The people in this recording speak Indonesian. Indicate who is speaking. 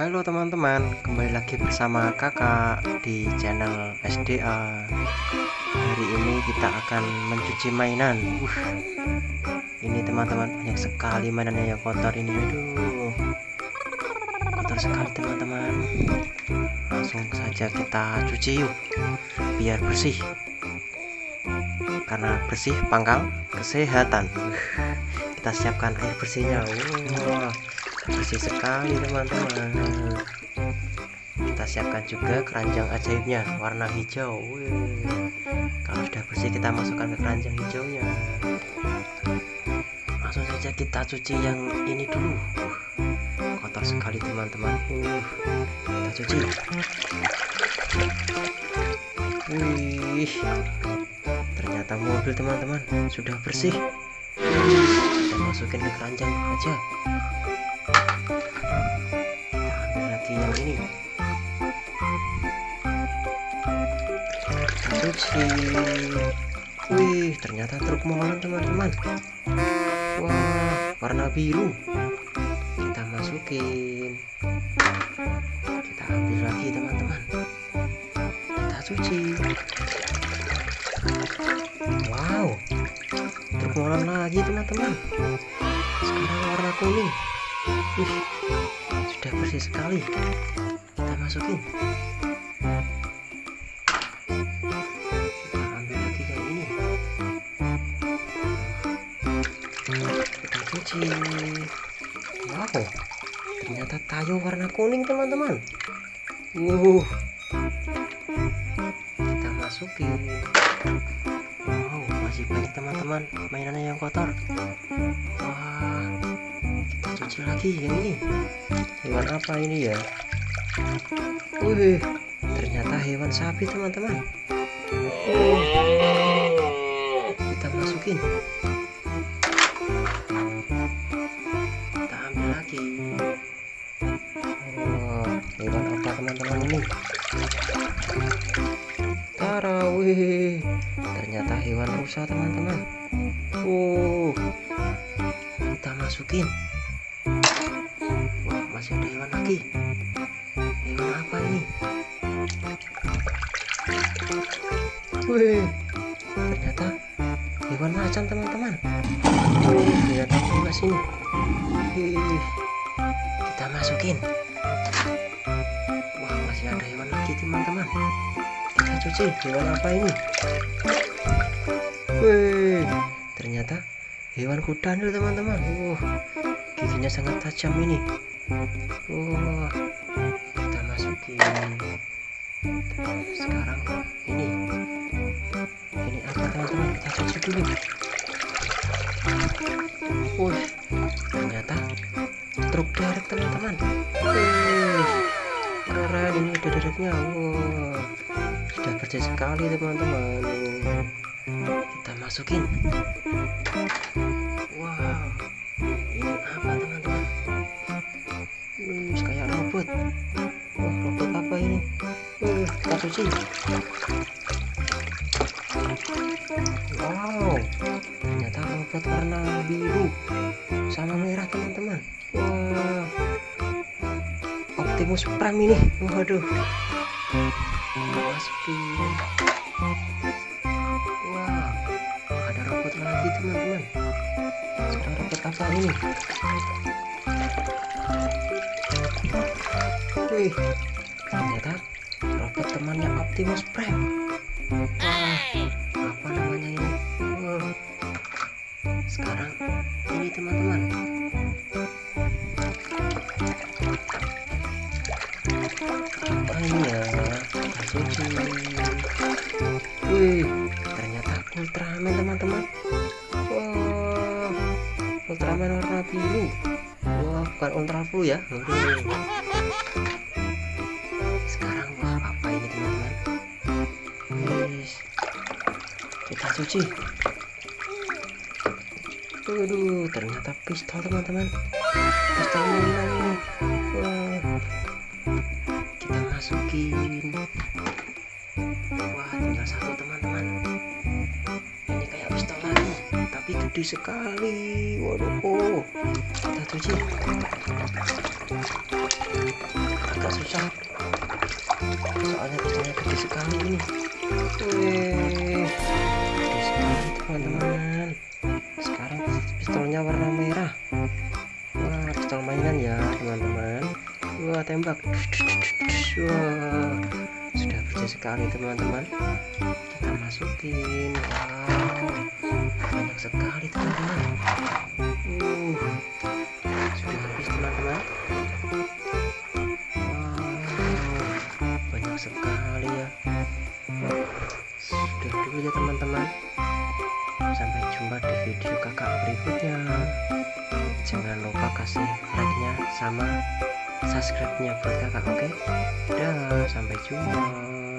Speaker 1: Halo teman-teman, kembali lagi bersama kakak di channel SDA Hari ini kita akan mencuci mainan. Uh, Ini teman-teman, banyak sekali mainannya yang kotor ini. Aduh Kotor sekali teman-teman. Langsung saja kita cuci yuk Biar bersih. Karena bersih pangkal kesehatan. Uh, Kita siapkan air bersihnya. Uh, bersih sekali teman-teman. Kita siapkan juga keranjang ajaibnya warna hijau. Wih. kalau sudah bersih kita masukkan ke keranjang hijaunya. Langsung saja kita cuci yang ini dulu. Uh, kotor sekali teman-teman. Uh, kita cuci. Wih. Ternyata mobil teman-teman sudah bersih. Kita masukin ke keranjang aja yang ini. Cuci. Wih ternyata truk molen teman-teman. Wah warna biru. Kita masukin. Kita ambil lagi teman-teman. Kita cuci. Wow. Truk molen lagi teman-teman. Sekarang warna kuning. Wih sudah bersih sekali. Kita masukin. Kita ambil lagi yang ini. Kita cuci. Wow ternyata tayo warna kuning teman-teman. Uh kita masukin. Wow masih banyak teman-teman mainannya yang kotor. Wah cuci lagi yang ini. Hewan apa ini ya? Wih. Ternyata hewan sapi teman-teman. Kita masukin. Kita ambil lagi. Oh, hewan apa teman-teman ini? Tara wih. Ternyata hewan rusa teman-teman. Uh kita masukin masih ada hewan lagi. Hewan apa ini? Wih ternyata hewan macan teman-teman. Lihat juga sini? Wih kita masukin. Wah masih ada hewan lagi teman-teman. Kita cuci hewan apa ini? Wih ternyata hewan kuda nih teman-teman. Uh giginya sangat tajam ini Wah, kita masukin. Sekarang ini, ini apa teman-teman? Kita cuci dulu. Wih, ternyata truk derek teman-teman. Keren ini ada dereknya. Wah, sudah bersih sekali teman-teman. Kita masukin. Wow, Hmm, kayak robot. Wah, robot apa ini? Uh, kita cuci. Wow, ternyata robot warna biru sama merah teman-teman. Wah, Optimus Prime ini. Waduh, masukin. Wah, ada robot lagi teman-teman. Sekarang robot apa ini? Wih, ternyata robot temannya Optimus Prime. Wah, apa namanya ini? Wah. Sekarang ini teman-teman. Apa ini ya? Wih, ternyata Ultraman teman-teman. Wah, Ultraman warna biru. Bukan Ultra Blue ya. Waduh. Sekarang wah apa ini teman-teman? Kita cuci. Waduh, ternyata pistol teman-teman. Pistol ini. Kita masukin. Wah, tinggal satu teman-teman. Gede sekali. Waduh. Oh. Kita cuci. agak susah soalnya pistolnya gede sekali ini Wih, sekali teman-teman sekarang pistolnya warna merah wah pistol mainan ya teman-teman wah tembak wah bersih sekali teman-teman. Kita masukin. Wow banyak sekali teman-teman. Uh sudah habis teman-teman. Banyak sekali ya. Sudah dulu ya teman-teman. Sampai jumpa di video kakak berikutnya. Jangan lupa kasih like nya sama subscribe nya buat kakak oke okay? dah sampai jumpa